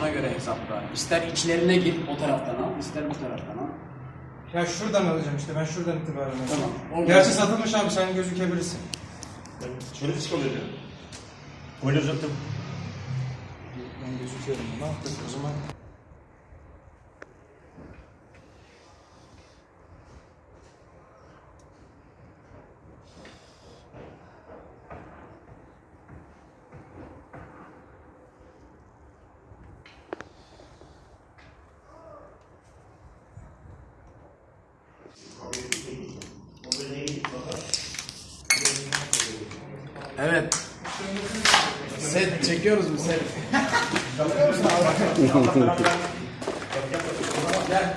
Ona göre hesapla. İster içlerine gir o taraftan al, ister bu taraftan al. Ya şuradan alacağım işte ben şuradan itibaren alacağım. Tamam. Oradan- Gerçi satılmış abi sen gözükebilirsin. Ben şöyle çık oluyor diyorum. Öyle uzattım. Ben gözüküyorum. Ne yaptık o zaman? Evet. Set çekiyoruz mu set?